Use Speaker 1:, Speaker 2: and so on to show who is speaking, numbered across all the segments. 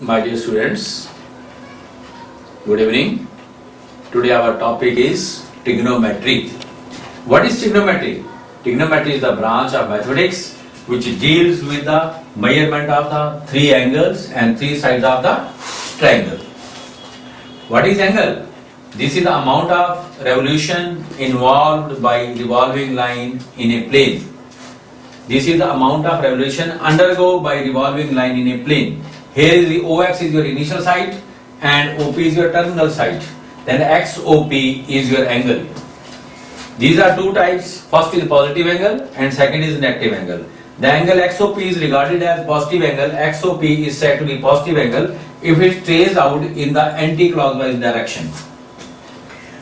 Speaker 1: my dear students. Good evening. Today our topic is trigonometry. What is trigonometry? Trigonometry is the branch of mathematics which deals with the measurement of the three angles and three sides of the triangle. What is angle? This is the amount of revolution involved by revolving line in a plane. This is the amount of revolution undergo by revolving line in a plane. Here is the OX is your initial side and OP is your terminal side. Then XOP is your angle. These are two types. First is positive angle and second is negative angle. The angle XOP is regarded as positive angle. XOP is said to be positive angle if it stays out in the anti-clockwise direction.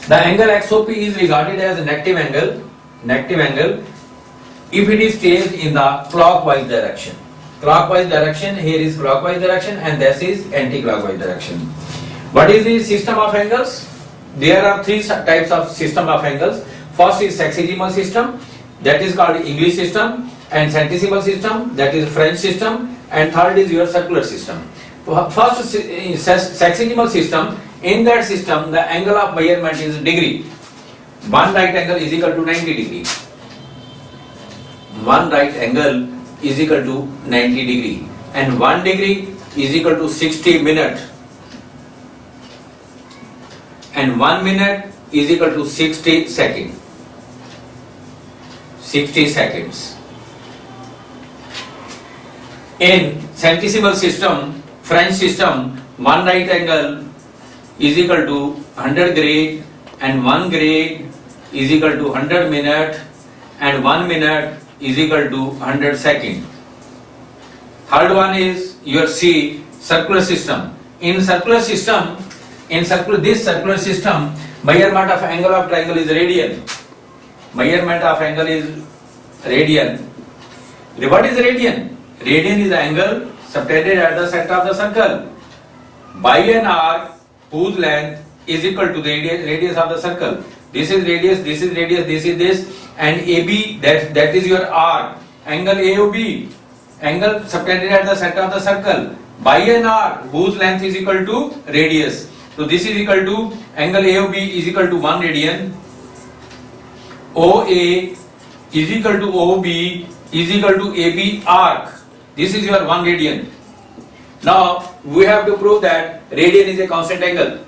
Speaker 1: The angle XOP is regarded as a negative angle. Negative angle if it is traced in the clockwise direction. Clockwise direction here is clockwise direction and this is anti-clockwise direction. What is the system of angles? There are three types of system of angles. First is sexagesimal system that is called English system and centesimal system that is French system and third is your circular system. First eh, sexagesimal system in that system the angle of measurement is degree. One right angle is equal to 90 degree. One right angle is equal to 90 degree. And 1 degree is equal to 60 minute. And 1 minute is equal to 60 second. 60 seconds. In centesimal system French system one right angle is equal to 100 grade and 1 grade is equal to 100 minute. And 1 minute is equal to 100 second. Third one is your C circular system. In circular system, in circular this circular system, measurement of angle of triangle is radian. Measurement of angle is radian. What is radian? Radian is angle subtended at the center of the circle by an arc whose length is equal to the radius of the circle. This is radius, this is radius, this is this, and AB that that is your arc. Angle AOB, angle subtended at the center of the circle by an arc whose length is equal to radius. So this is equal to angle AOB is equal to 1 radian. OA is equal to OB is equal to AB arc. This is your 1 radian. Now we have to prove that radian is a constant angle.